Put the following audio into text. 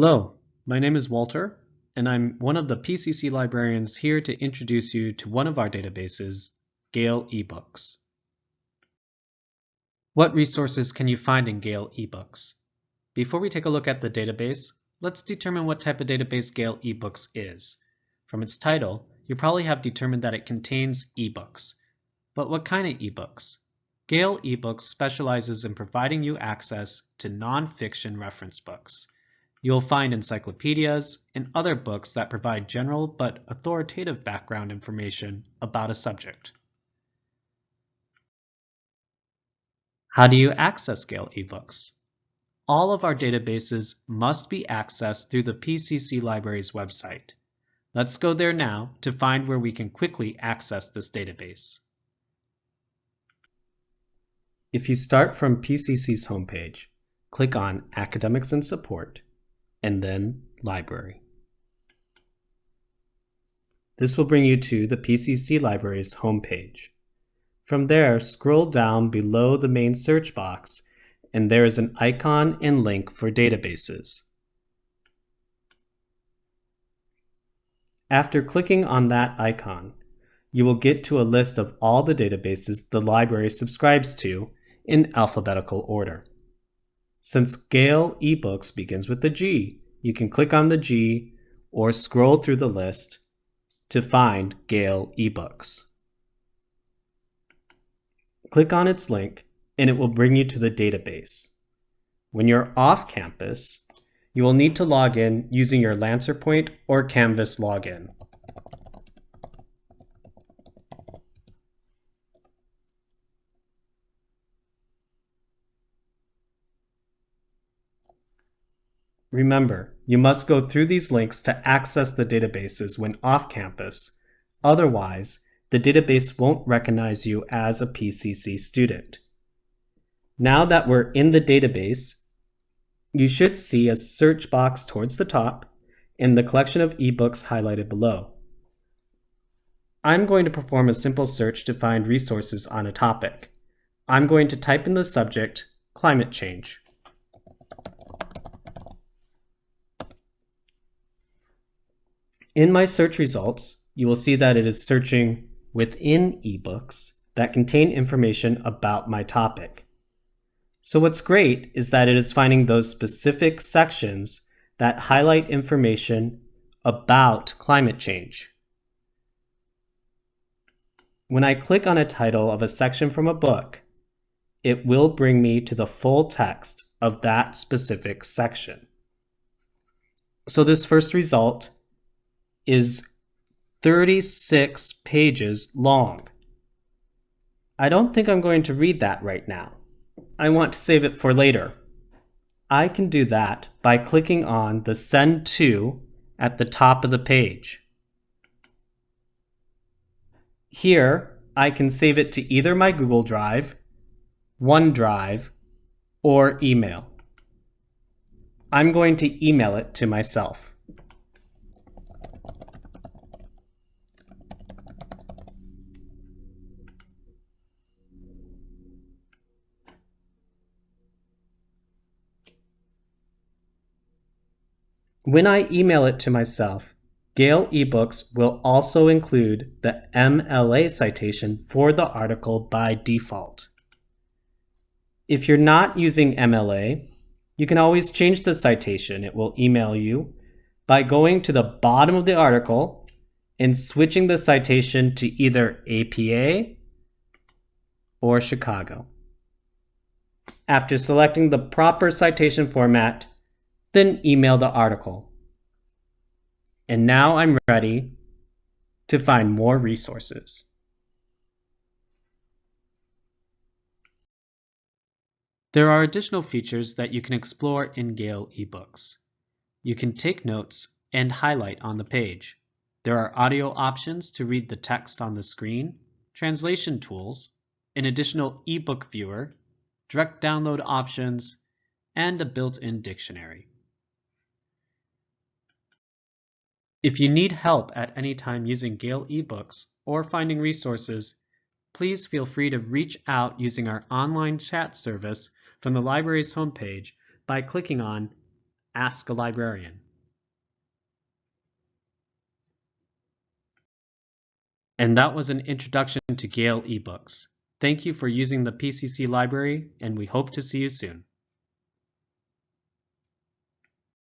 Hello, my name is Walter, and I'm one of the PCC librarians here to introduce you to one of our databases, Gale eBooks. What resources can you find in Gale eBooks? Before we take a look at the database, let's determine what type of database Gale eBooks is. From its title, you probably have determined that it contains ebooks. But what kind of ebooks? Gale eBooks specializes in providing you access to nonfiction reference books. You'll find encyclopedias and other books that provide general but authoritative background information about a subject. How do you access Gale eBooks? All of our databases must be accessed through the PCC Library's website. Let's go there now to find where we can quickly access this database. If you start from PCC's homepage, click on Academics and Support and then Library. This will bring you to the PCC Library's homepage. From there, scroll down below the main search box and there is an icon and link for databases. After clicking on that icon, you will get to a list of all the databases the library subscribes to in alphabetical order. Since Gale eBooks begins with the G, you can click on the G or scroll through the list to find Gale eBooks. Click on its link and it will bring you to the database. When you're off campus, you will need to log in using your LancerPoint or Canvas login. Remember, you must go through these links to access the databases when off campus. Otherwise, the database won't recognize you as a PCC student. Now that we're in the database, you should see a search box towards the top and the collection of ebooks highlighted below. I'm going to perform a simple search to find resources on a topic. I'm going to type in the subject, climate change. In my search results, you will see that it is searching within ebooks that contain information about my topic. So what's great is that it is finding those specific sections that highlight information about climate change. When I click on a title of a section from a book, it will bring me to the full text of that specific section. So this first result is 36 pages long. I don't think I'm going to read that right now. I want to save it for later. I can do that by clicking on the Send To at the top of the page. Here, I can save it to either my Google Drive, OneDrive, or email. I'm going to email it to myself. When I email it to myself, Gale eBooks will also include the MLA citation for the article by default. If you're not using MLA, you can always change the citation it will email you by going to the bottom of the article and switching the citation to either APA or Chicago. After selecting the proper citation format, then email the article. And now I'm ready to find more resources. There are additional features that you can explore in Gale eBooks. You can take notes and highlight on the page. There are audio options to read the text on the screen, translation tools, an additional ebook viewer, direct download options, and a built-in dictionary. If you need help at any time using Gale eBooks or finding resources, please feel free to reach out using our online chat service from the library's homepage by clicking on Ask a Librarian. And that was an introduction to Gale eBooks. Thank you for using the PCC library, and we hope to see you soon.